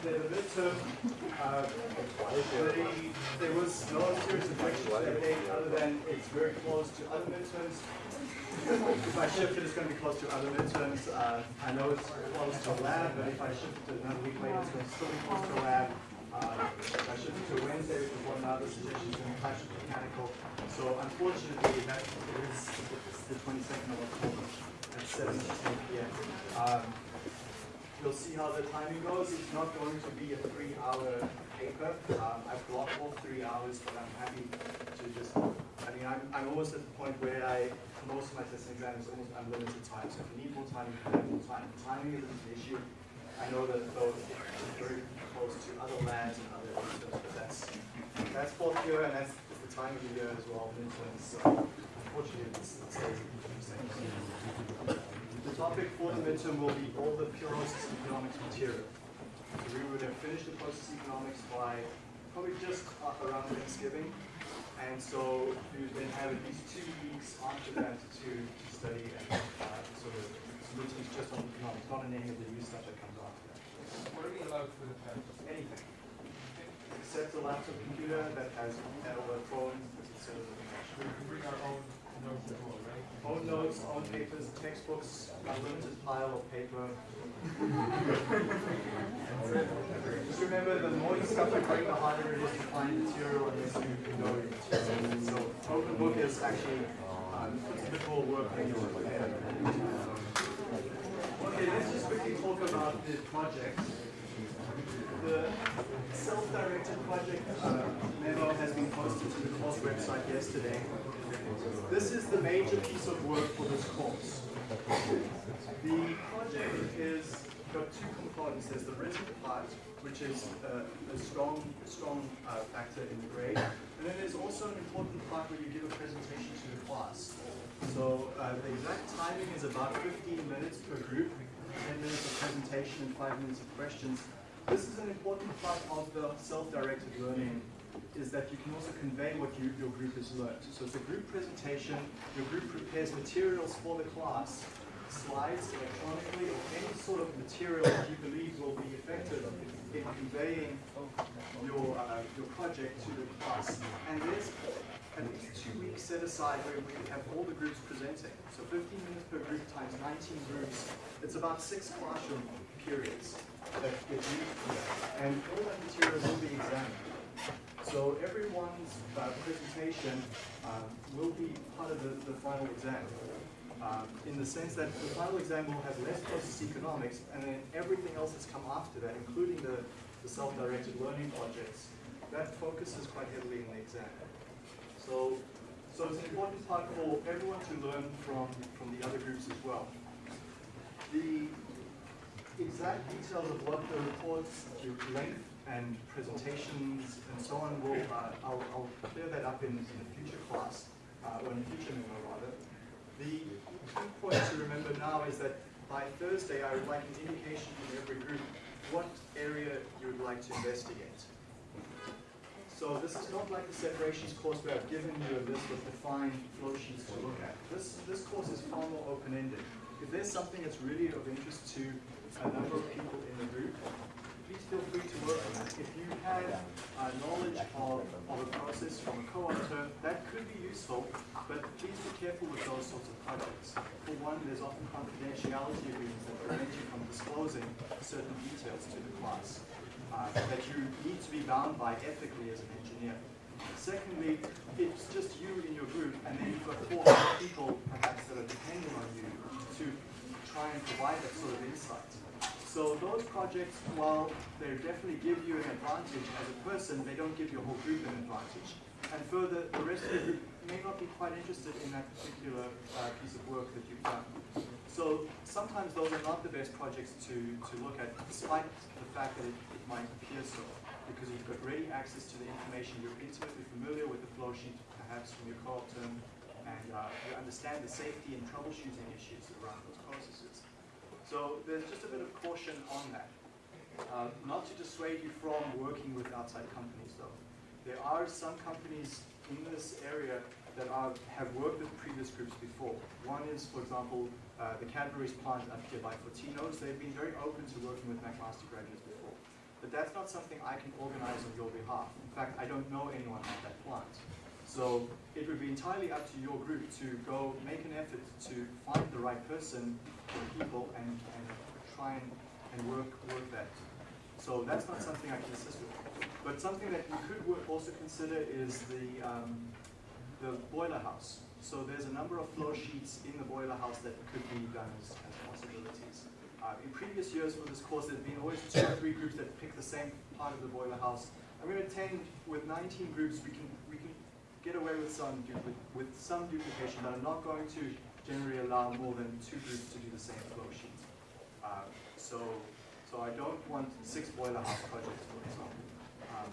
the midterm, uh, they, there was no serious that day other than it's very close to other midterms. If I shift it, it's going to be close to other midterms. Uh, I know it's close to a lab, but if I shift it to another week later, it's going to still be close to a lab. Uh, if I shift it to Wednesday, which is one of the other suggestions, in touch with mechanical. So unfortunately, that is the 22nd of October at 7 to 10 p.m. Um, We'll see how the timing goes. It's not going to be a three-hour paper. Um, I've blocked all three hours, but I'm happy to just, I mean, I'm, I'm almost at the point where I, most of my testing exams almost unlimited time. So if you need more time, you can have more time. Timing isn't an issue. I know that though it's very close to other labs and other interns, but that's, that's fourth year and that's the time of the year as well, interns. So unfortunately, it's, it stays the same. The topic for the midterm will be all the process economics material. So we would have finished the process economics by probably just around Thanksgiving. And so we would then have at least two weeks after that to, to study and uh, sort of submitting just on economics, not on any of the new stuff that comes after that. What are we allowed for the test? Anything. Except a laptop computer that has a phone, etc. We can bring our own notes as well, right? Own notes, own papers, textbooks, unlimited pile of paper. Just remember, the more stuff you bring, the harder it is to find material unless you know your. So open book is actually um, a more work. Okay, let's just quickly talk about the project. The self-directed project uh, memo has been posted to the course website yesterday. This is the major piece of work for this course. The project is got two components. There's the written part, which is uh, a strong, strong uh, factor in the grade, and then there's also an important part where you give a presentation to the class. So uh, the exact timing is about 15 minutes per group, 10 minutes of presentation and 5 minutes of questions. This is an important part of the self-directed learning is that you can also convey what you, your group has learned. So it's a group presentation, your group prepares materials for the class, slides electronically, or any sort of material that you believe will be effective in conveying your, uh, your project to the class. And there's at least two weeks set aside where we have all the groups presenting. So 15 minutes per group times 19 groups. It's about six classroom periods that get used. And all that material will be examined. So everyone's uh, presentation um, will be part of the, the final exam. Um, in the sense that the final exam will have less process economics and then everything else that's come after that, including the, the self-directed learning projects, that focuses quite heavily in the exam. So, so it's an important part for everyone to learn from, from the other groups as well. The exact details of what the reports, length and presentations and so on will, uh, I'll, I'll, clear that up in, in a future class, uh, or in a future memo rather. The key point to remember now is that by Thursday I would like an indication from every group what area you would like to investigate. So this is not like the separations course where I've given you a list of defined flow sheets to look at. This, this course is far more open-ended. If there's something that's really of interest to a number of people in the group, please feel free to work on that. If you have uh, knowledge of, of a process from a term, that could be useful, but please be careful with those sorts of projects. For one, there's often confidentiality agreements that prevent you from disclosing certain details to the class uh, that you need to be bound by ethically as an engineer. Secondly, it's just you in your group, and then you've got four other people perhaps that are depending on you to try and provide that sort of insight. So those projects, while they definitely give you an advantage as a person, they don't give your whole group an advantage. And further, the rest of the group may not be quite interested in that particular uh, piece of work that you've done. So sometimes those are not the best projects to, to look at, despite the fact that it, it might appear so, because you've got ready access to the information, you're intimately familiar with the flow sheet, perhaps from your co-op term, and uh, you understand the safety and troubleshooting issues around those processes. So there's just a bit of caution on that. Uh, not to dissuade you from working with outside companies though. There are some companies in this area that are, have worked with previous groups before. One is, for example, uh, the Cadbury's plant up here by Fortino's. They've been very open to working with McMaster graduates before. But that's not something I can organize on your behalf. In fact, I don't know anyone at that plant. So it would be entirely up to your group to go make an effort to find the right person or people and, and try and, and work, work that. So that's not something I can assist with. But something that you could wo- also consider is the, um, the boiler house. So there's a number of flow sheets in the boiler house that could be done as, as possibilities. Uh, in previous years for this course, there's been always two or three groups that pick the same part of the boiler house. I'm going to tend, with 19 groups, we can, we can get away with some, with some duplication, but I'm not going to generally allow more than two groups to do the same flow sheet. Uh, so, so I don't want six boiler house projects, for example. Um,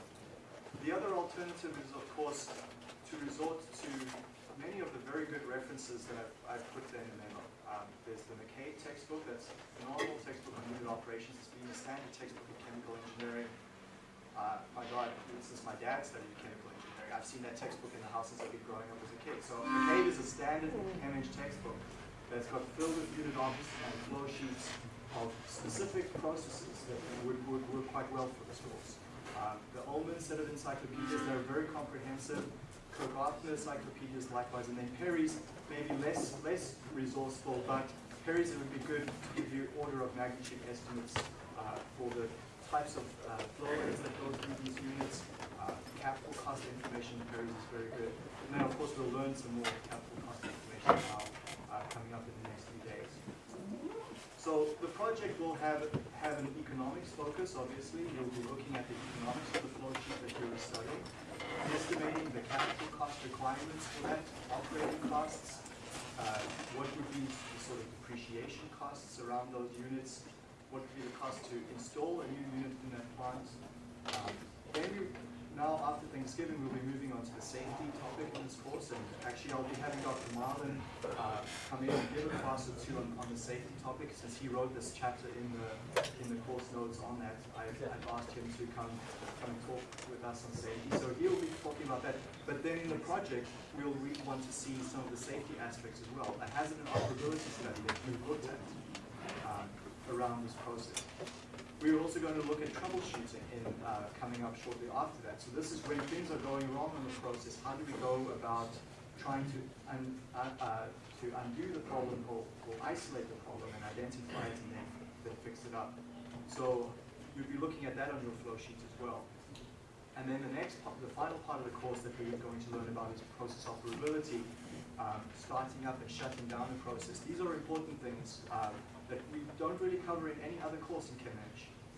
the other alternative is, of course, to resort to many of the very good references that I've, I've put there in the memo. Um, there's the McKay textbook, that's a phenomenal textbook on unit operations. It's been a standard textbook in chemical engineering. Uh, my God, since my dad studied chemical I've seen that textbook in the house since I've been growing up as a kid. So McCabe is a standard MH textbook that's got filled with unit ops and flow sheets of specific processes that would, would work quite well for this course. Um, the Ullmann set of encyclopedias, they're very comprehensive. Kirk-Othmer encyclopedias likewise, and then Perry's maybe less less resourceful, but Perry's it would be good to give you order of magnitude estimates uh, for the types of uh, flow rates that go through these units. Capital cost information in is very good. And then of course we'll learn some more capital cost information now uh, coming up in the next few days. So the project will have have an economics focus, obviously. You'll be looking at the economics of the flow sheet that you're studying, estimating the capital cost requirements for that, operating costs, uh, what would be the sort of depreciation costs around those units, what would be the cost to install a new unit in that plant. Um, Then you, now after Thanksgiving, we'll be moving on to the safety topic in this course, and actually I'll be having Dr. Marlin uh, come in and give a class or two on, on the safety topic, since he wrote this chapter in the, in the course notes on that. I've, I've asked him to come, come talk with us on safety, so he'll be talking about that. But then in the project, we'll re- want to see some of the safety aspects as well. A hazard and operability study that you've looked at um, around this process. We're also going to look at troubleshooting in, uh, coming up shortly after that. So this is when things are going wrong in the process, how do we go about trying to, un, uh, uh, to undo the problem or, or isolate the problem and identify it and then, then fix it up. So you'll be looking at that on your flow sheet as well. And then the next part, the final part of the course that we're going to learn about is process operability, um, starting up and shutting down the process. These are important things um, that we don't really cover in any other course in ChemEng.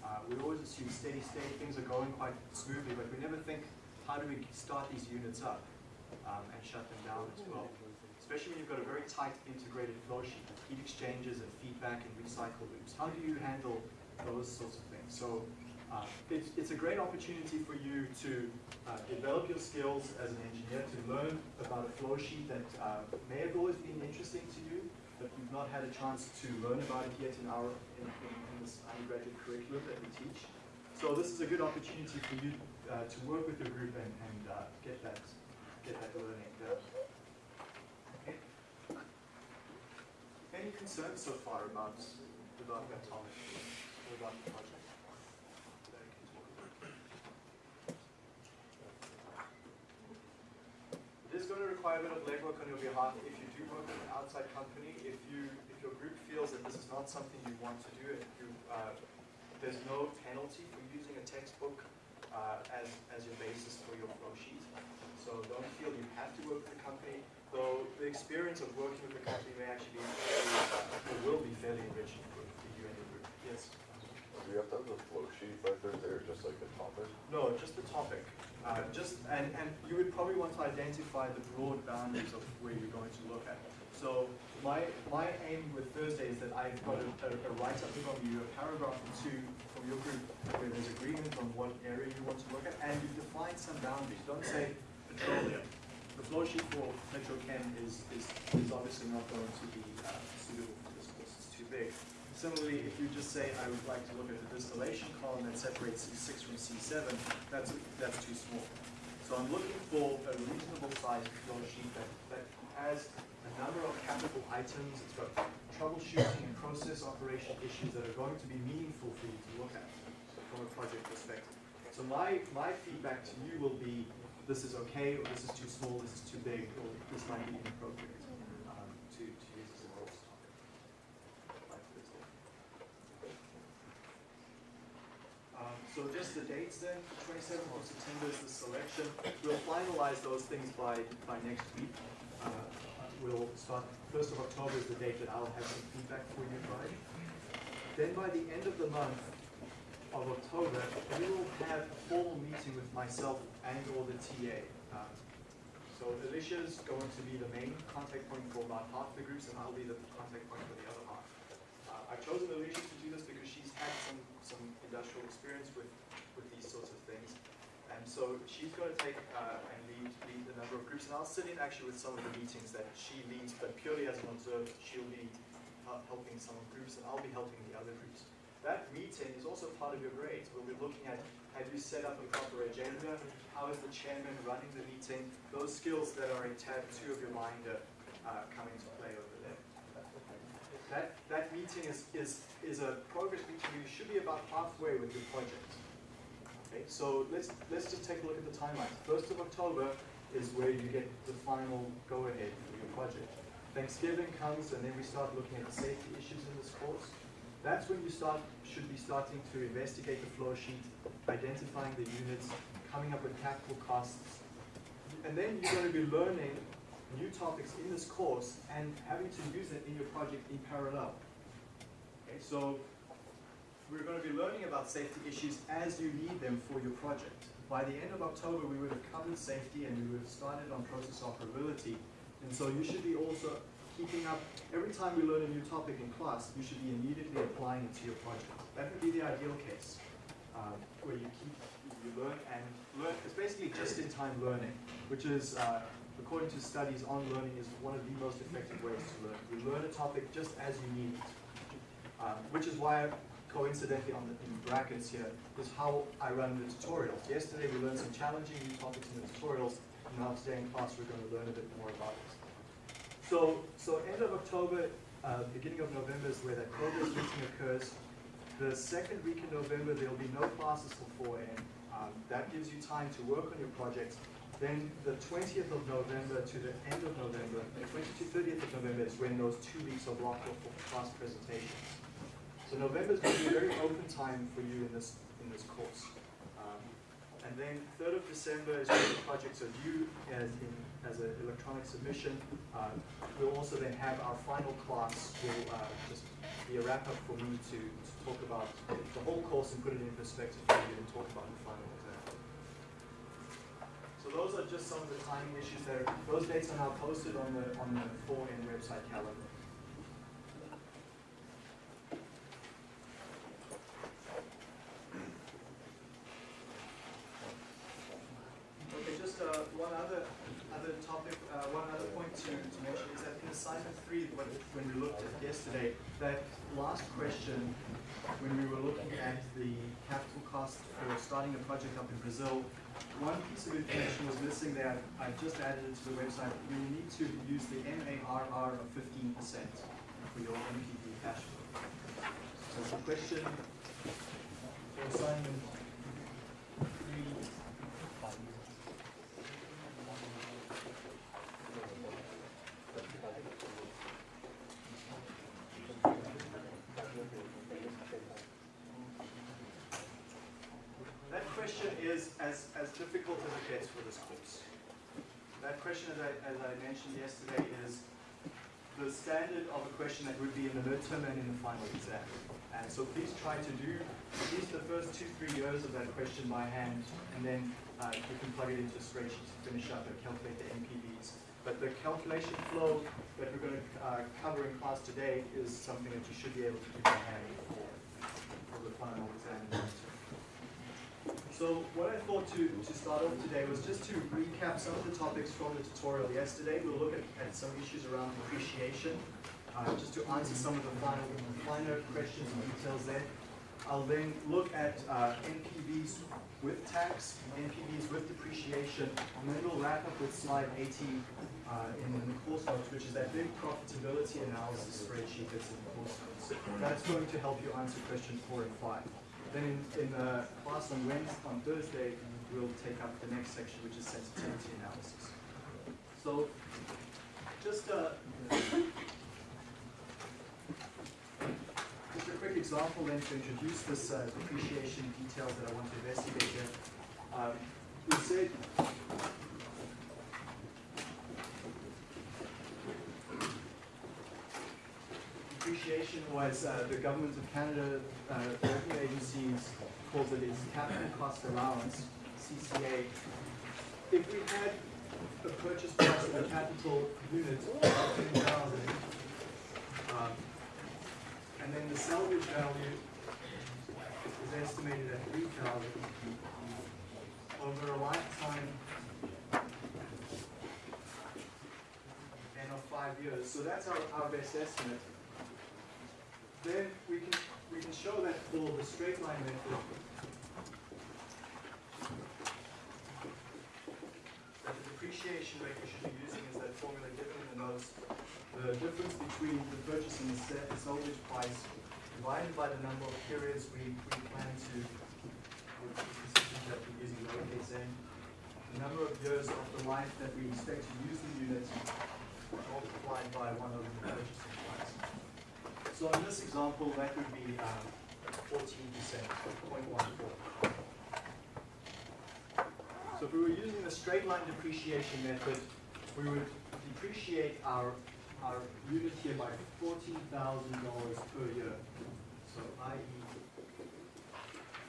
Uh, we always assume steady state, things are going quite smoothly, but we never think, how do we start these units up um, and shut them down as well? Especially when you've got a very tight integrated flow sheet with heat exchangers and feedback and recycle loops. How do you handle those sorts of things? So uh, it's, it's a great opportunity for you to uh, develop your skills as an engineer, to learn about a flow sheet that uh, may have always been interesting to you, but you've not had a chance to learn about it yet in our in, in this undergraduate curriculum that we teach. So this is a good opportunity for you uh, to work with your group and, and uh, get that get that learning done. Okay. Any concerns so far about about that topic or about the project? that I can talk about? It is going to require a bit of legwork on your behalf if you do work with an outside company. If you, if your group feels that this is not something you want to do, if you, uh, there's no penalty for using a textbook uh, as, as your basis for your flow sheet. So don't feel you have to work with a company, though the experience of working with a company may actually be, or will be fairly enriching for, for you and your group. Yes? Do you have to have the flow sheet by Thursday or just like the topic? No, just the topic. Uh, just and, and you would probably want to identify the broad boundaries of where you're going to look at. So my my aim with Thursday is that I've got a, a, a write-up from you, a paragraph or two from your group where there's agreement on what area you want to look at, and you define some boundaries. Don't say petroleum. The flow sheet for petrochem is, is, is obviously not going to be uh, suitable for this course. It's too big. Similarly, if you just say, I would like to look at the distillation column that separates C6 from C7, that's, that's too small. So I'm looking for a reasonable sized flow sheet that, that has a number of capital items, it's got troubleshooting and process operation issues that are going to be meaningful for you to look at. from a project perspective. So my, my feedback to you will be, this is okay, or this is too small, this is too big, or this might be inappropriate um, to, to use as a course topic. Like this one. Um, so just the dates then, twenty-seventh of September is the selection. We'll finalize those things by, by next week. Uh, We'll start, first of October is the date that I'll have some feedback for you by. Then by the end of the month of October, we will have a formal meeting with myself and or the TA. Um, So Alicia's going to be the main contact point for about half the groups, and I'll be the contact point for the other half. Uh, I've chosen Alicia to do this because she's had some industrial experience with, with these sorts of things. And so she's going to take uh, and lead, lead the number of groups, and I'll sit in actually with some of the meetings that she leads, but purely as an observer, she'll be helping some groups, and I'll be helping the other groups. That meeting is also part of your grades. We'll be looking at, have you set up a proper agenda? How is the chairman running the meeting? Those skills that are in tab two of your binder uh, come into play over there. That, that meeting is, is, is a progress you should be about halfway with your project. Okay, so let's, let's just take a look at the timelines. First of October is where you get the final go-ahead for your project. Thanksgiving comes and then we start looking at the safety issues in this course. That's when you start, should be starting to investigate the flow sheet, identifying the units, coming up with capital costs. And then you're going to be learning new topics in this course and having to use it in your project in parallel. So we're going to be learning about safety issues as you need them for your project. By the end of October, we would have covered safety and we would have started on process operability. And so you should be also keeping up, every time we learn a new topic in class, you should be immediately applying it to your project. That would be the ideal case, um, where you keep, you learn and learn, it's basically just-in-time learning, which is, uh, according to studies on learning, is one of the most effective ways to learn. You learn a topic just as you need it. Um, which is why coincidentally on the in brackets here is how I run the tutorials. Yesterday we learned some challenging new topics in the tutorials, and now today in class we're going to learn a bit more about it. So, so end of October, uh, beginning of November is where that progress meeting occurs. The second week in November there'll be no classes till 4 a.m. Um, that gives you time to work on your projects. Then the 20th of November to the end of November, the 20th to 30th of November is when those two weeks are blocked off for class presentations. So November is going to be a very open time for you in this, in this course. Um, and then 3rd of December is when the projects are due as in, as an electronic submission. Uh, we'll also then have our final class will uh, just be a wrap up for me to, to talk about the whole course and put it in perspective for you and talk about the final exam. So those are just some of the timing issues there. Those dates are now posted on the, on the 4N website calendar. Okay, just uh, one other, other topic, uh, one other point to, to mention is that in assignment three, when, when we looked at yesterday, that last question, when we were looking at the capital cost for starting a project up in Brazil, one piece of information was missing there. I've just added it to the website. You need to use the MARR of fifteen percent for your NPV cash flow. So the question for assignment three That question is as, as difficult as it gets for this course. That question, as I, as I mentioned yesterday, is the standard of a question that would be in the midterm and in the final exam. And so please try to do at least the first two, three years of that question by hand, and then uh, you can plug it into a spreadsheet to finish up and calculate the NPVs. But the calculation flow that we're going to uh, cover in class today is something that you should be able to do by hand for, for the final exam. So what I thought to, to start off today was just to recap some of the topics from the tutorial yesterday. We'll look at, at some issues around depreciation, uh, just to answer some of the final, finer questions and details there. I'll then look at uh, NPVs with tax, NPVs with depreciation, and then we'll wrap up with slide 80 uh, in the course notes, which is that big profitability analysis spreadsheet that's in the course notes. That's going to help you answer questions four and five. Then in, in uh, class on Wednesday, on Thursday, we'll take up the next section, which is sensitivity analysis. So, just uh, just a quick example then to introduce this uh, details that I want to investigate here. Um, we said was uh, the government of Canada, uh, agencies calls it its capital cost allowance, CCA. If we had a purchase price of a capital unit of ten thousand, um, and then the salvage value is estimated at three thousand, over a lifetime and of five years, so that's our, our best estimate. Then we can, we can show that for the straight line method. That the depreciation rate we should be using is that formula given in the notes. The difference between the purchase and the sa- salvage price divided by the number of periods we, we plan to, that we're using lowercase n. The number of years of the life that we expect to use the unit multiplied by one over the purchasing. So in this example, that would be 14%, 0.14. So if we were using the straight line depreciation method, we would depreciate our, our unit here by $14,000 per year. So i.e.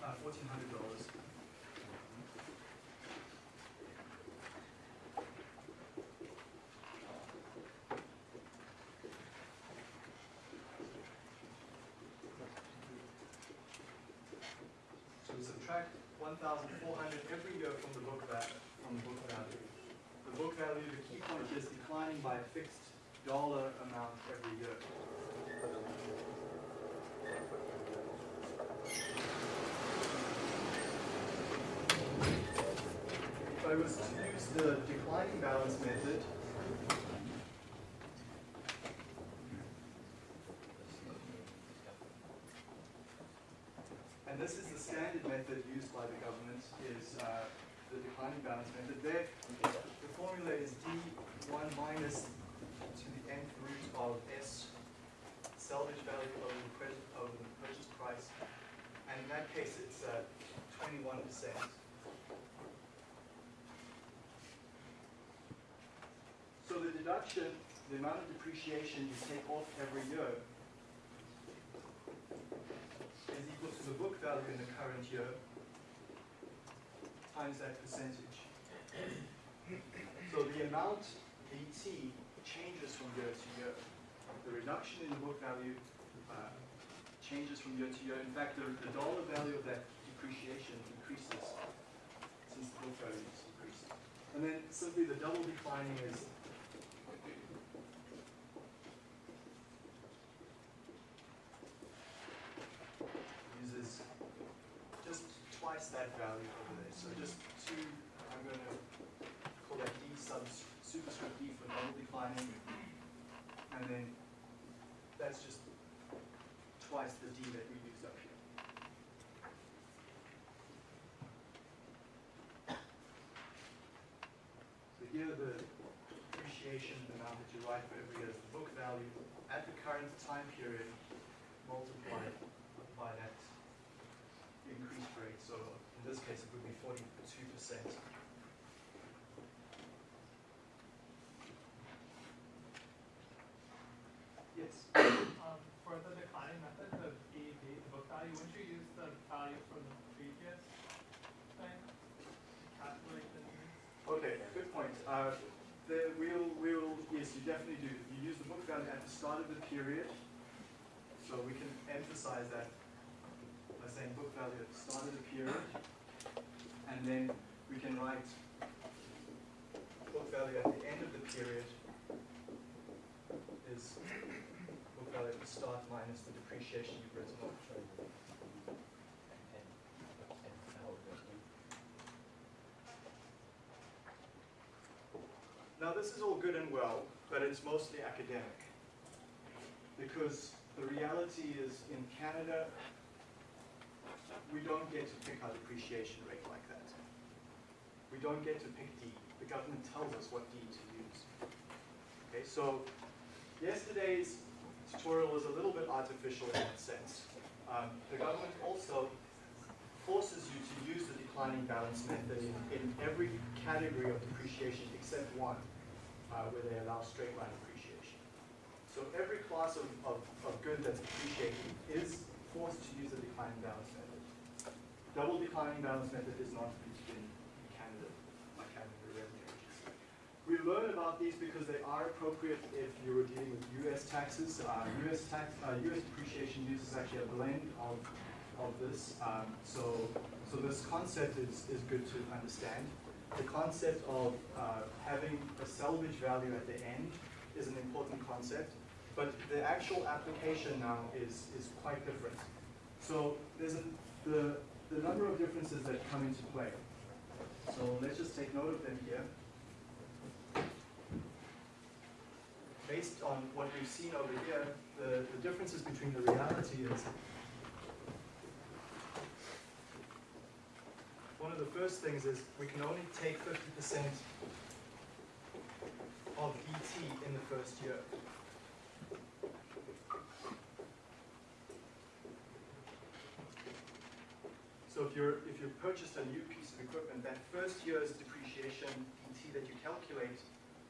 Uh, $1,400 1,400 every year from the book value. From the book value. The book value, the key point is declining by a fixed dollar amount every year. If I was to use the declining balance method, this is the standard method used by the government, is uh, the declining balance method. There, the formula is D1 minus to the nth root of S salvage value over the over the purchase price. And in that case, it's uh, 21%. So the deduction, the amount of depreciation you take off every year is value in the current year times that percentage. So the amount BT changes from year to year. The reduction in the book value uh, changes from year to year. In fact, the, the dollar value of that depreciation increases since the book value is decreasing. And then simply the double declining is uses just twice that value over there. So just two, I'm going to call that D sub superscript D for double declining. And then that's just twice the D that we used up here. So here the depreciation amount that you write for every year is the book value at the current time period multiplied by that increased rate, so in this case, it would be forty-two. Yes, Um, for the declining method, the EEV, the book value, wouldn't you use the value from the previous thing? to Calculate the new? okay, good point. Uh, the, we'll, we'll, yes, you definitely do. You use the book value at the start of the period, so we can emphasize that by saying book value at the start of the period, and then we can write book value at the end of the period is book value at the start minus the depreciation you've written off. Now, this is all good and well, but it's mostly academic. Because the reality is in Canada, we don't get to pick our depreciation rate like that. We don't get to pick D. The government tells us what D to use. Okay, so yesterday's tutorial was a little bit artificial in that sense. Um, the government also forces you to use the declining balance method in, every category of depreciation except one, uh, where they allow straight line depreciation. So every class of, of, of good that's depreciating is forced to use the declining balance method. Double declining balance method is not used in Revenue Agency. We learn about these because they are appropriate if you were dealing with US taxes. Uh, US tax, uh, US depreciation uses actually a blend of, of this. Um, so, so this concept is, is good to understand. The concept of uh, having a salvage value at the end is an important concept, but the actual application now is, is quite different. So there's a, the, the number of differences that come into play. So let's just take note of them here. Based on what we've seen over here, the, the differences between the reality is one of the first things is we can only take 50% of ET in the first year. So if you're if you purchased a new equipment, that first year's depreciation ET that you calculate,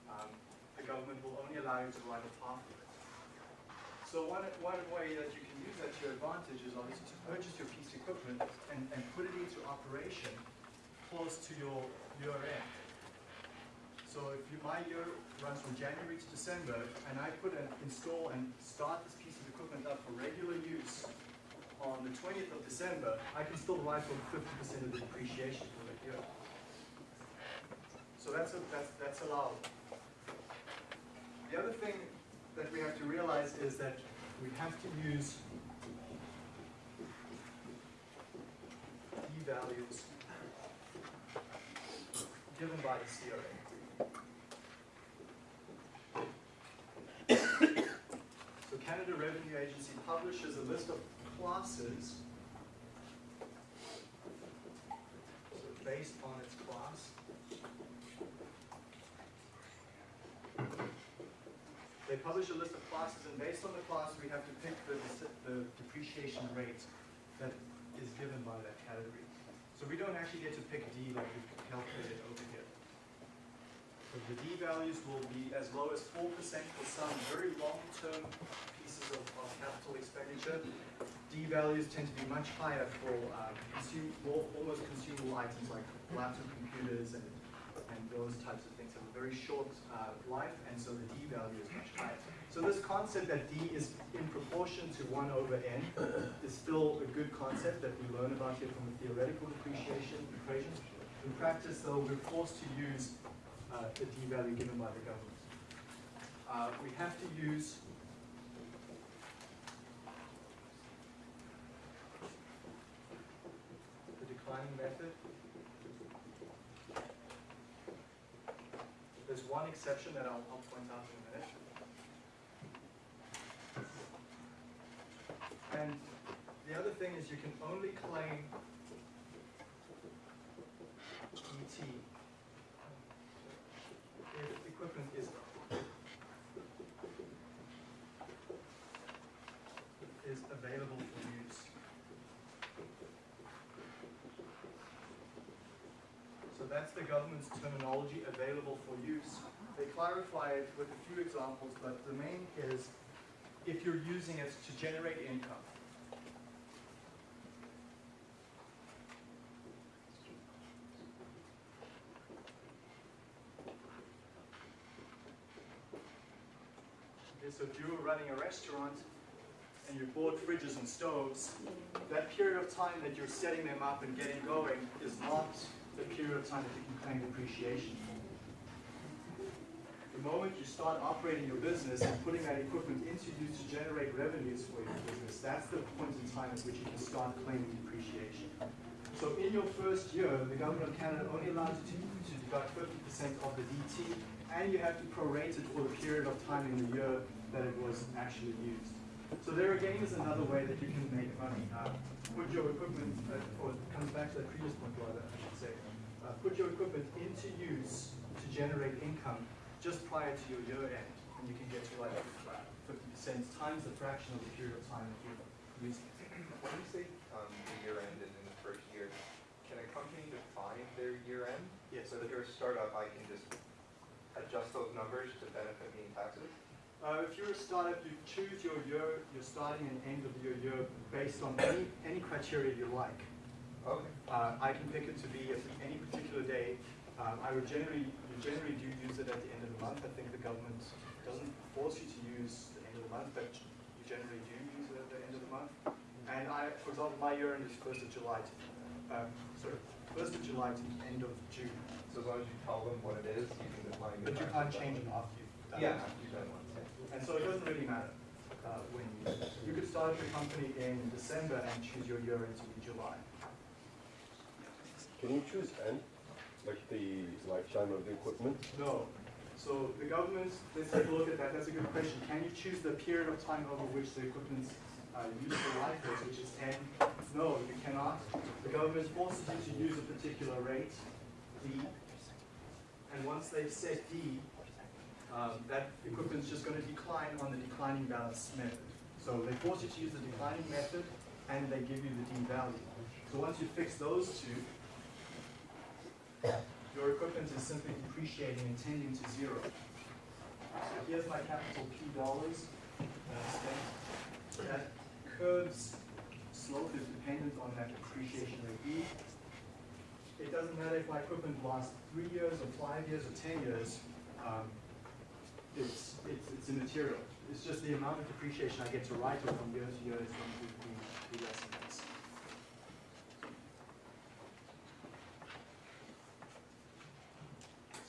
um, the government will only allow you to write off half of it. So one, one way that you can use that to your advantage is obviously to purchase your piece of equipment and, and put it into operation close to your year end. So if you, my year runs from January to December, and I put an install and start this piece of equipment up for regular use on the 20th of December, I can still write off 50% of the depreciation for that year. So that's, a, that's, that's. The other thing that we have to realize is that we have to use D values given by the CRA. So Canada Revenue Agency publishes a list of classes so based on its class. They publish a list of classes, and based on the class, we have to pick the, the depreciation rate that is given by that category. So we don't actually get to pick D like we've calculated over here. So the D values will be as low as 4% for some very long-term pieces of, of capital expenditure. D values tend to be much higher for um, consume, more, almost consumable items like laptop computers and, and those types of things have a very short uh, life, and so the D value is much higher. So this concept that D is in proportion to 1 over n is still a good concept that we learn about here from the theoretical depreciation equation. In practice, though, we're forced to use uh, the D value given by the government. Uh, we have to use method. There's one exception that I'll, I'll point out in a minute. And the other thing is you can only claim ET if equipment is is available for use. So that's the government's terminology, available for use. They clarify it with a few examples, but the main is if you're using it to generate income. Okay, so if you were running a restaurant and you bought fridges and stoves, that period of time that you're setting them up and getting going is not the period of time that you can claim depreciation for. The moment you start operating your business and putting that equipment into use to generate revenues for your business, that's the point in time at which you can start claiming depreciation. So in your first year, the government of Canada only allows you to, to deduct 50% of the DT, and you have to prorate it for the period of time in the year that it was actually used. So there again is another way that you can make money. Uh, put your equipment, uh, or it comes back to that previous point rather, I should say. Uh, put your equipment into use to generate income just prior to your year end, and you can get to like fifty percent times the fraction of the period of time that you're using it. When you say, um, the year end and in the first year, can a company define their year end? Yes. So if you're a startup, I can just adjust those numbers to benefit me in taxes? Uh, if you're a startup, you choose your year, your starting and end of your year based on any, any criteria you like. Okay. Uh, I can pick it to be any particular day. Um, I would generally, you generally do use it at the end of the month. I think the government doesn't force you to use the end of the month, but you generally do use it at the end of the month. And I, for example, my year end is first of July to, um, sorry, first of July to the end of June. So as long as you tell them what it is, you can define. But you can't change it after you've done it. Yeah, after you've done one, yeah. And so it doesn't really matter uh, when you, you could start your company in December and choose your year end to be July. Can you choose N, like the lifetime of the equipment? No. So the government, let's take a look at that. That's a good question. Can you choose the period of time over which the equipment's uh, useful life is, which is 10? No, you cannot. The government forces you to use a particular rate, D. And once they've set D, um, that equipment's just going to decline on the declining balance method. So they force you to use the declining method, and they give you the D value. So once you fix those two, your equipment is simply depreciating and tending to zero. So here's my capital P dollars that curve's slope is dependent on that depreciation rate E. It doesn't matter if my equipment lasts three years or five years or ten years, um, it's, it's, it's immaterial. It's just the amount of depreciation I get to write off from year to year is going to be, be less and less.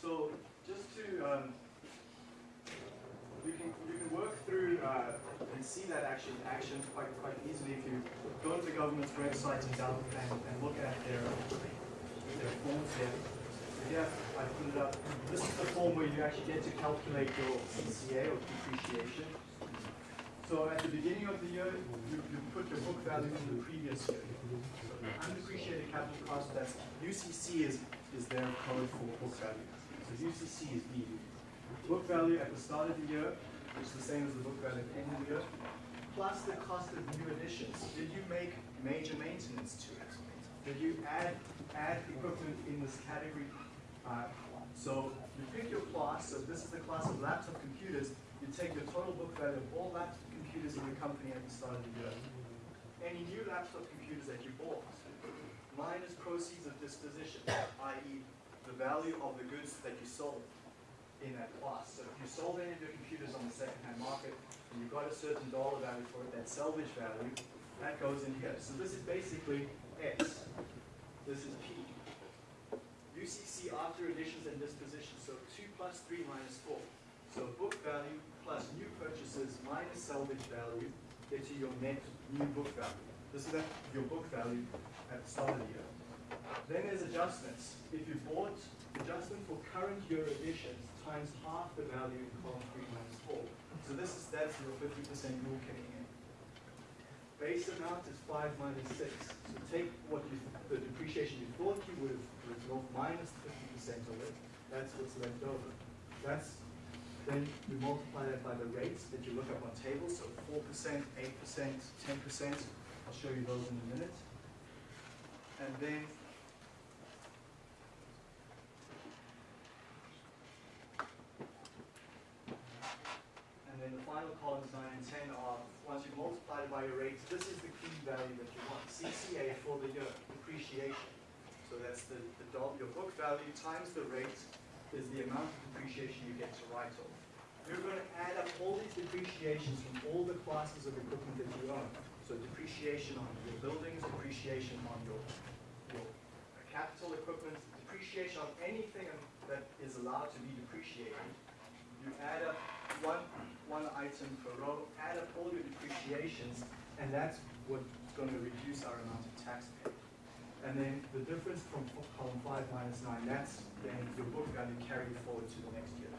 So just to, um, you can, you can work through, uh, and see that action, action quite, quite easily if you go to the government's website and and, look at their, their forms here. Yeah, I put it up. This is the form where you actually get to calculate your CCA or depreciation. So at the beginning of the year, you, you put your book value from the previous year. So undepreciated capital cost, that's UCC is, is their code for book value. So UCC is B. Book value at the start of the year, which is the same as the book value at the end of the year, plus the cost of new additions. Did you make major maintenance to it? Did you add, add equipment in this category? So you pick your class, so this is the class of laptop computers, you take your total book value of all laptop computers in the company at the start of the year. Any new laptop computers that you bought, minus proceeds of disposition, i.e. the value of the goods that you sold in that class. So if you sold any of your computers on the second-hand market and you got a certain dollar value for it, that salvage value, that goes in here. So this is basically X. This is P. UCC after additions and dispositions, so 2 plus 3 minus 4. So book value plus new purchases minus salvage value gets you your net new book value. This is your book value at the start of the year. Then there's adjustments. If you bought adjustment for current year additions times half the value in column 3 minus 4. So this is, that's your 50% rule kicking in. Base amount is 5 minus 6. So take what you, the depreciation you thought you would have off minus 50% of it. That's what's left over. That's, then you multiply that by the rates that you look up on tables, so 4%, 8%, 10%. I'll show you those in a minute. And then And then the final columns, nine and ten, are, once you multiply it by your rates, this is the key value that you want. CCA for the year, depreciation. So that's the, the your book value times the rate is the amount of depreciation you get to write off. You're gonna add up all these depreciations from all the classes of equipment that you own. So depreciation on your buildings, depreciation on your, your capital equipment, depreciation on anything that is allowed to be depreciated. You add up one, one item per row, add up all your depreciations, and that's what's gonna reduce our amount of tax paid. And then the difference from column five minus nine, that's then your book value carried forward to the next year.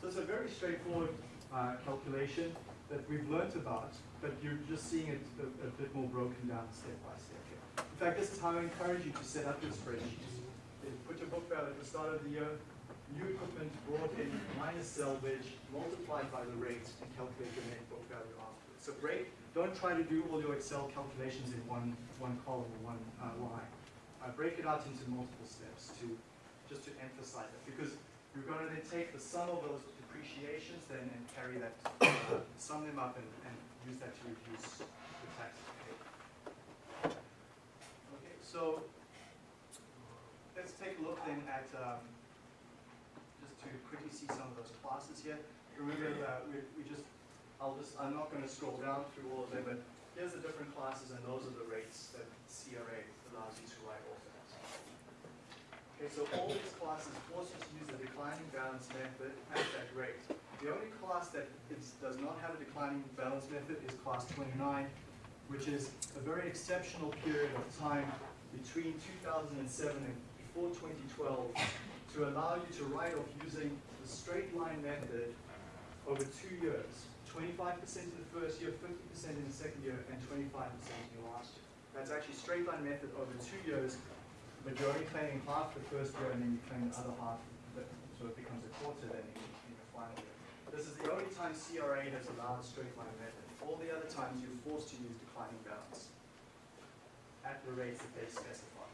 So it's a very straightforward, uh, calculation. that we've learnt about, but you're just seeing it a, a bit more broken down step by step here. In fact, this is how I encourage you to set up your spreadsheets. You Put your book value at the start of the year, new equipment brought in minus salvage, multiplied by the rate, and calculate your net book value afterwards. So break, don't try to do all your Excel calculations in one, one column or one uh, line. Uh, break it out into multiple steps to, just to emphasize it, because you're gonna then take the sum of those depreciations then and carry that, uh, sum them up and, and use that to reduce the tax paid. Okay, so, let's take a look then at, um, just to quickly see some of those classes here. Remember that we, we just, I'll just, I'm not gonna scroll down through all of them, but here's the different classes and those are the rates that CRA write. Okay, so all these classes force you to use the declining balance method at that rate. The only class that is, does not have a declining balance method is class twenty-nine, which is a very exceptional period of time between two thousand and seven and before twenty twelve to allow you to write off using the straight line method over two years. Twenty-five percent in the first year, fifty percent in the second year, and twenty-five percent in the last year. That's actually straight line method over two years, but you're only claiming half the first year and then you claim the other half, but, so it becomes a quarter then in, in the final year. This is the only time CRA has allowed straight line method. All the other times you're forced to use declining balance at the rates that they specify.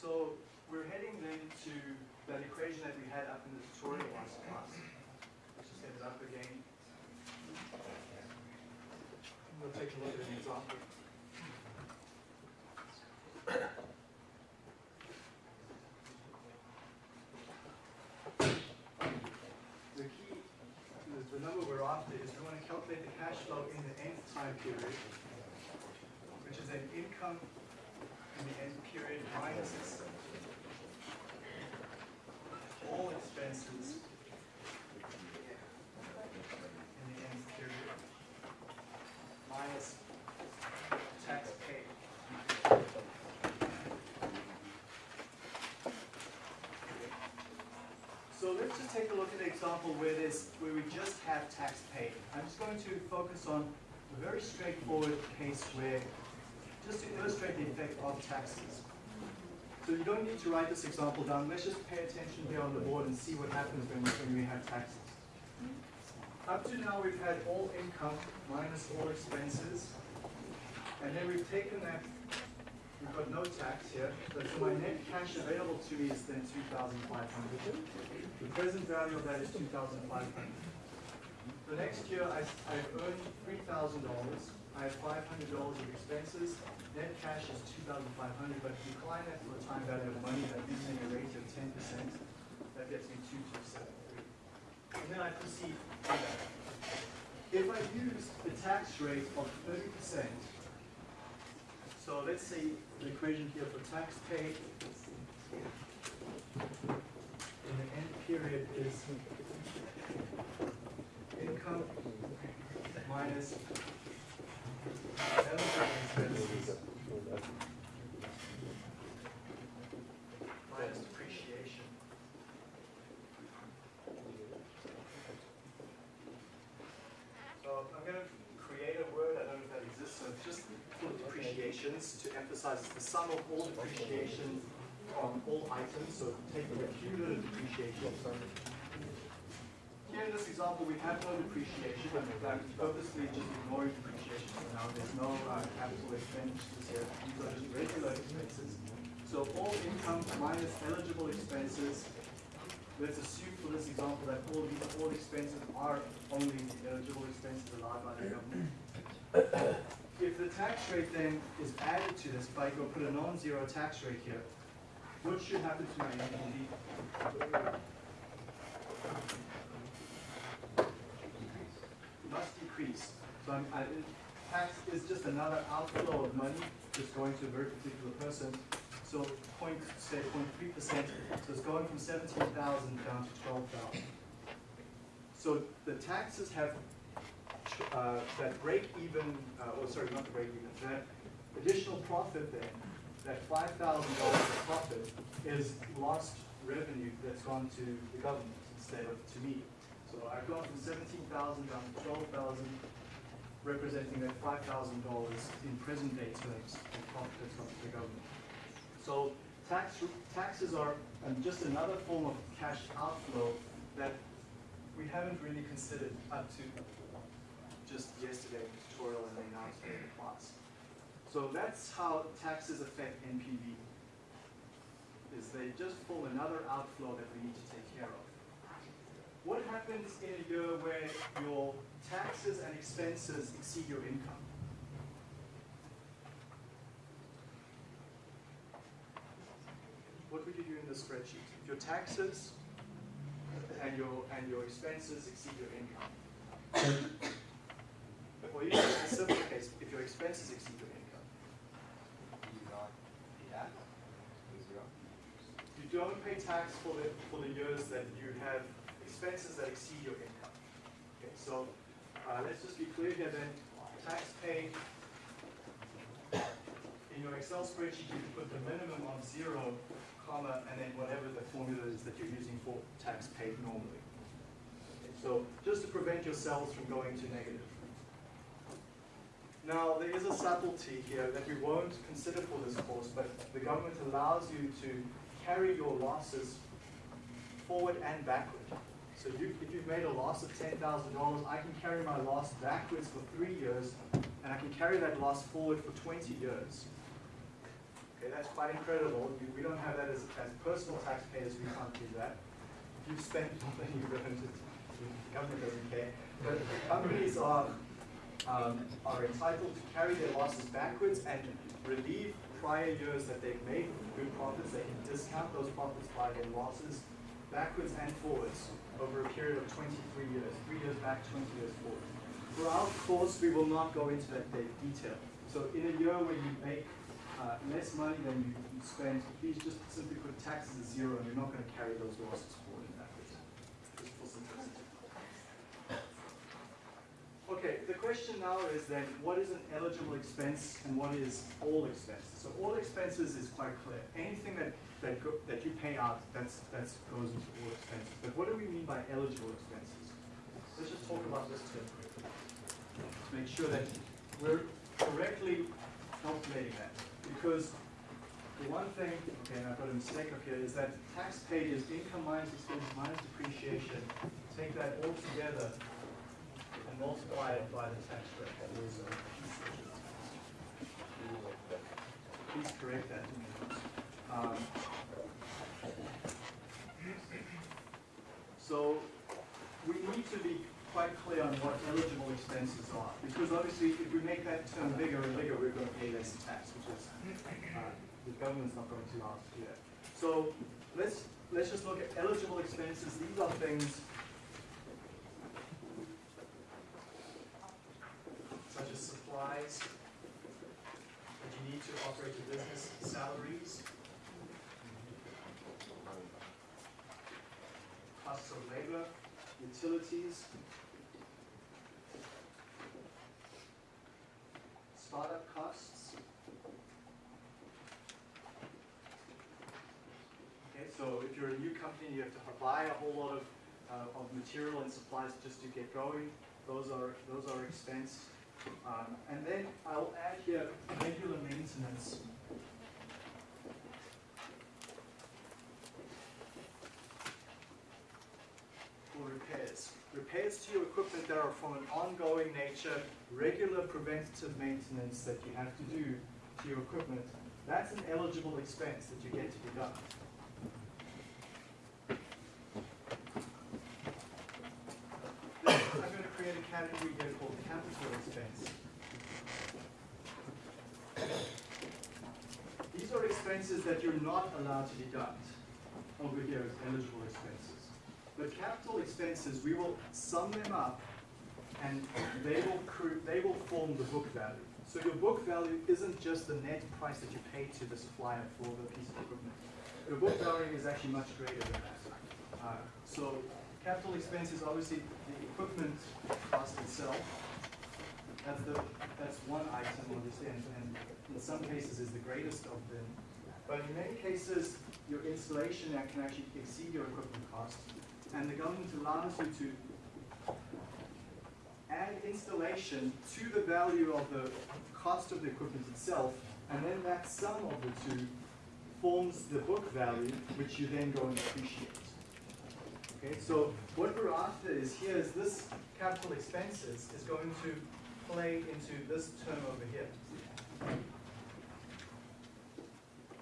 So we're heading then to that equation that we had up in the tutorial last class. Let's just set it up again. We'll take a look at an example. The key, the, the number we're after is we want to calculate the cash flow in the nth time period, which is an income in the end period minus all expenses in the end period minus tax paid. So let's just take a look at an example where there's, where we just have tax paid. I'm just going to focus on a very straightforward case where, just to illustrate the effect of taxes. So you don't need to write this example down, let's just pay attention here on the board and see what happens when, when we have taxes. Up to now, we've had all income minus all expenses, and then we've taken that, we've got no tax here, so my net cash available to me is then two thousand five hundred. The present value of that is two thousand five hundred. The next year, I, I've earned three thousand dollars, I have five hundred dollars of expenses, net cash is two thousand five hundred, but if you that for the time value of money, that gives me a rate of ten percent, that gets me two two seven three. And then I proceed. If I use the tax rate of thirty percent, so let's say the equation here for tax paid. In the end period is income minus expenses minus depreciation. So I'm gonna create a word, I don't know if that exists, so it's just for to emphasize the sum of all depreciation on all items, so take the cumulative depreciation. Here in this example, we have no depreciation, and fact, purposely just ignoring depreciation for now. There's no uh, capital expenditures here. These are just regular expenses. So all income minus eligible expenses. Let's assume for this example that all these, all expenses are only eligible expenses allowed by the government. If the tax rate then is added to this, if I go put a non-zero tax rate here, what should happen to my NPV? must decrease. So I'm, I, tax is just another outflow of money just going to a very particular person. So point, say point three percent, so it's going from seventeen thousand down to twelve thousand. So the taxes have, uh, that break even, uh, oh, sorry, not the break even, that additional profit then that five thousand dollars of profit is lost revenue that's gone to the government instead of to me. So I've gone from seventeen thousand down to twelve thousand, representing that five thousand dollars in present day terms of profit that's gone to the government. So tax, taxes are um, just another form of cash outflow that we haven't really considered up to just yesterday in the tutorial and they now today in class. So that's how taxes affect NPV, is they just form another outflow that we need to take care of. What happens in a year where your taxes and expenses exceed your income? What would you do in the spreadsheet? If your taxes and your, and your expenses exceed your income. Or even in a simple case, if your expenses exceed your income. Do you not pay tax? Is zero? You don't pay tax for the, for the years that you have expenses that exceed your income. Okay, so, uh, let's just be clear here then, tax paid, in your Excel spreadsheet, you can put the minimum of zero, comma, and then whatever the formula is that you're using for tax paid normally. Okay, So, just to prevent yourselves from going to negative. Now, there is a subtlety here that we won't consider for this course, but the government allows you to carry your losses forward and backward. So you, if you've made a loss of ten thousand dollars, I can carry my loss backwards for three years, and I can carry that loss forward for twenty years. Okay, that's quite incredible. We, we don't have that as, as personal taxpayers, we can't do that. If you've spent more than you've earned, the government doesn't care. But companies are, um, are entitled to carry their losses backwards and relieve prior years that they've made good profits. They can discount those profits by their losses backwards and forwards over a period of twenty-three years, three years back, twenty years forward. For our course, we will not go into that detail. So in a year where you make uh, less money than you, you spend, please just simply put taxes at zero and you're not gonna carry those losses forward and backwards. Just for simplicity. Okay, the question now is then, what is an eligible expense and what is all expenses? So all expenses is quite clear. Anything that, that go, that you pay out, that's, that's goes into all expenses. But what do we mean by eligible expenses? Let's just talk about this term. To make sure that we're correctly calculating that. Because the one thing, okay, and I've got a mistake up here, is that tax paid is income minus expense minus depreciation. Take that all together multiply it by the tax rate. Please correct that to me. Um, So, we need to be quite clear on what eligible expenses are, because obviously, if we make that term bigger and bigger, we're gonna pay less tax, which is, uh, the government's not going to us that. So, let's, let's just look at eligible expenses, these are things such as supplies that you need to operate a business, salaries, costs of labor, utilities, startup costs. Okay, so if you're a new company, you have to buy a whole lot of, uh, of material and supplies just to get going. Those are, those are expense. Um, and then I'll add here regular maintenance. Repairs. Repairs to your equipment that are from an ongoing nature, regular preventative maintenance that you have to do to your equipment, that's an eligible expense that you get to deduct. Then I'm gonna create a category here called capital expense. These are expenses that you're not allowed to deduct. Over here as eligible expenses. But capital expenses, we will sum them up and they will they will form the book value. So your book value isn't just the net price that you pay to the supplier for the piece of equipment. Your book value is actually much greater than that. Uh, so capital expenses, obviously the equipment cost itself. That's the, that's one item obviously, and, and in some cases is the greatest of them. But in many cases, your installation can actually exceed your equipment cost. And the government allows you to add installation to the value of the cost of the equipment itself, and then that sum of the two forms the book value, which you then go and depreciate. Okay, so what we're after is here is this capital expenses is going to play into this term over here.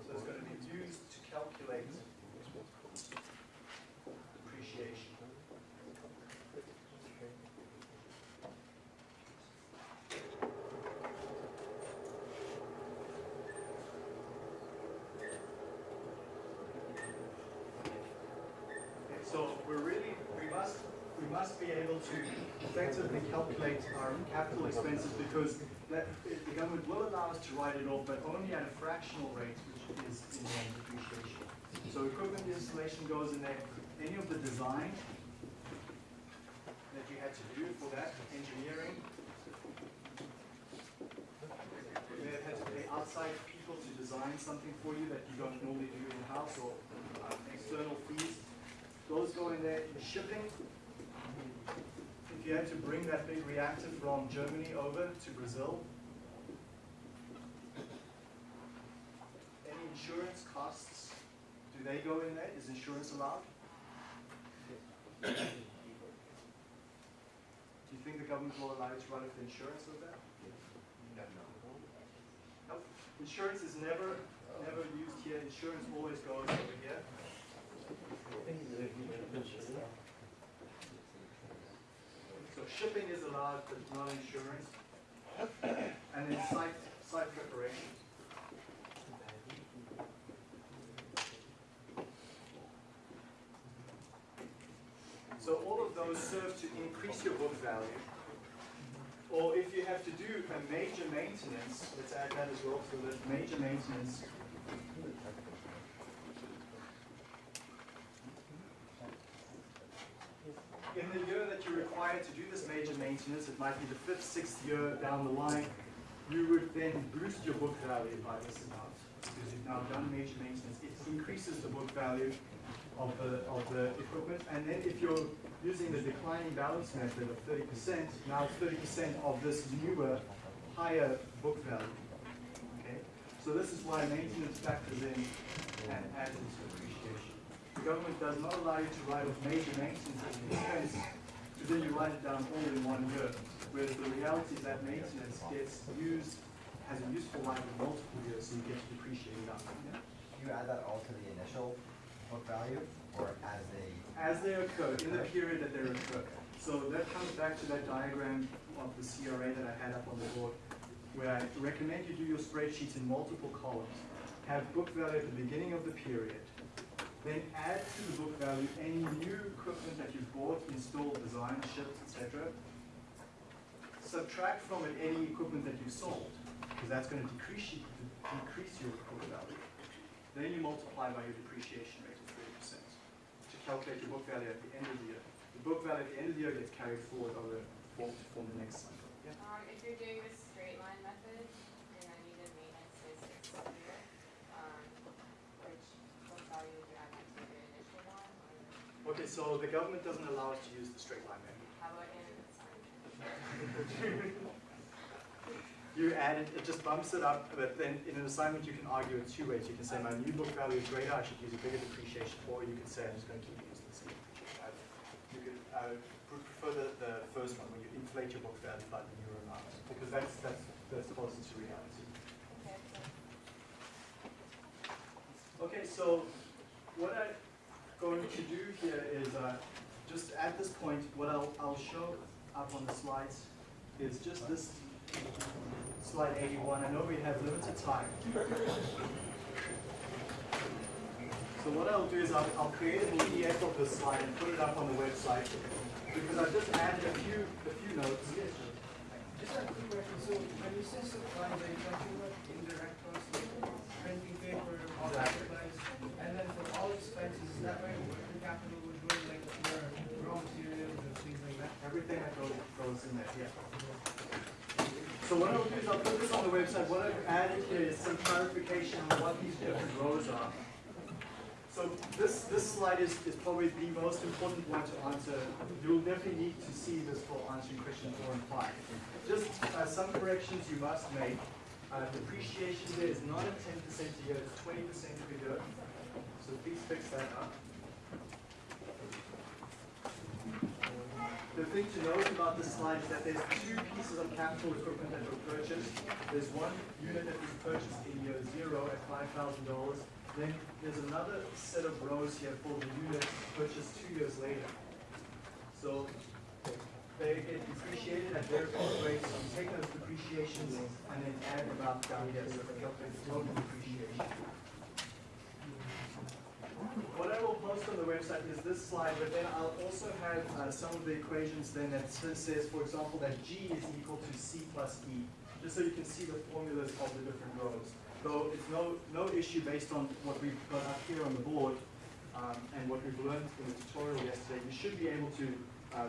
So it's going to be used to calculate depreciation. Okay, so we're really, we must, we must be able to effectively calculate our capital expenses because that, the to write it off, but only at a fractional rate, which is in the depreciation. So equipment installation goes in there, any of the design that you had to do for that, engineering. You may have had to pay outside people to design something for you that you don't normally do in-house or uh, external fees. Those go in there, the shipping. If you had to bring that big reactor from Germany over to Brazil. Any insurance costs, do they go in there? Is insurance allowed? Do you think the government will allow you to run it for insurance with that? Nope. Insurance is never, never used here. Insurance always goes over here. So shipping is allowed, but not insurance. And then site, site preparation. So all of those serve to increase your book value. Or if you have to do a major maintenance, let's add that as well, so that major maintenance in the year that you're required to do this major maintenance, it might be the fifth, sixth year down the line, you would then boost your book value by this amount. Because you've now done major maintenance, it increases the book value of the, of the equipment. And then if you're using the declining balance method of thirty percent, now thirty percent of this newer, higher book value. Okay? So this is why maintenance factors in and adds into appreciation. The government does not allow you to write off major maintenance expense, because then you write it down all in one year. Whereas the reality is that maintenance gets used, has a useful life of multiple years, so you get to depreciate it up. Do you add that all to the initial book value, or as they, As they occur, in the period that they occur. So that comes back to that diagram of the CRA that I had up on the board, where I recommend you do your spreadsheets in multiple columns. Have book value at the beginning of the period, then add to the book value any new equipment that you've bought, installed, designed, shipped, etc. Subtract from it any equipment that you sold, because that's going to decrease, decrease your book value. Then you multiply by your depreciation rate of thirty percent to calculate your book value at the end of the year. The book value at the end of the year gets carried forward over form to form the next cycle. Yeah. Um, if you're doing the straight line method, and then you did maintenance, say six year, um, which book value would you add to the initial one, or Okay, so the government doesn't allow us to use the straight line method. how about in assignment? You add it, it just bumps it up, but then in an assignment you can argue it two ways. You can say my new book value is greater, I should use a bigger depreciation, or you can say I'm just going to keep using the same depreciation. I- You could, I would prefer the, the first one, where you inflate your book value by the new amount, because that's, that's, that's closer to reality. Okay, so what I'm going to do here is, uh, just at this point, what I'll, I'll show up on the slides is just this slide eighty-one. I know we have limited time. So what I'll do is I'll, I'll create a PDF of this slide and put it up on the website, because I've just added a few, a few notes. Just a quick question, so when you say supplies, are you talking about indirect costs, like printing paper, all that supplies? And then for all expenses, is that where working capital would go, like your raw materials and things like that? Everything that goes, goes in there, yeah. So what I'll do is I'll put this on the website, what I've added here is some clarification on what these different rows are. So this, this slide is, is probably the most important one to answer. You'll definitely need to see this for answering question four and five. Just uh, some corrections you must make. Uh, depreciation there is not at ten percent a year, it's twenty percent per year. So please fix that up. The thing to note about this slide is that there's two pieces of capital equipment that were purchased. There's one unit that was purchased in year zero at five thousand dollars. Then there's another set of rows here for the units purchased two years later. So they get depreciated at their cost rates, so you take those depreciations and then add about down here, so they calculate the total depreciation. What I will post on the website is this slide, but then I'll also have uh, some of the equations then that says, for example, that G is equal to C plus E, just so you can see the formulas of the different rows. So it's no, no issue based on what we've got up here on the board um, and what we've learned in the tutorial yesterday. You should be able to uh,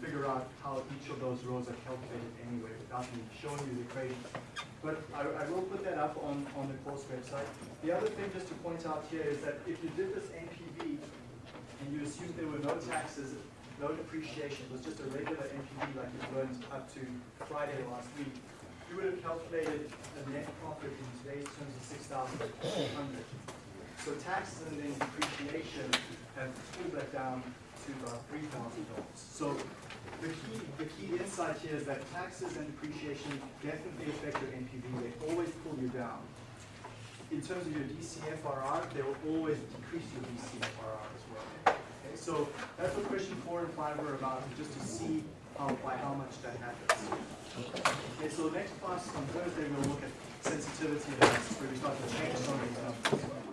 figure out how each of those rows are calculated anyway without me showing you the equations. But I, I will put that up on, on the course website. The other thing just to point out here is that if you did this and you assumed there were no taxes, no depreciation, it was just a regular NPV like you learned up to Friday last week, you would have calculated a net profit in today's terms of six thousand four hundred. So taxes and then depreciation have pulled that down to about three thousand dollars. So the key, the key insight here is that taxes and depreciation definitely affect your NPV, they always pull you down. In terms of your DCFRR, they will always decrease your DCFRR as well. So that's what question four and five were about, just to see how, by how much that happens. Okay, so next class on Thursday, we'll look at sensitivity analysis, where we start to change some of these numbers.